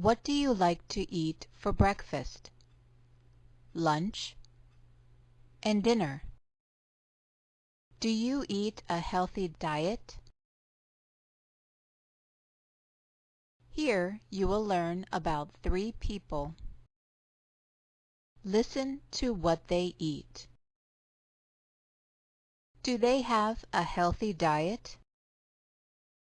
What do you like to eat for breakfast, lunch, and dinner? Do you eat a healthy diet? Here you will learn about three people. Listen to what they eat. Do they have a healthy diet?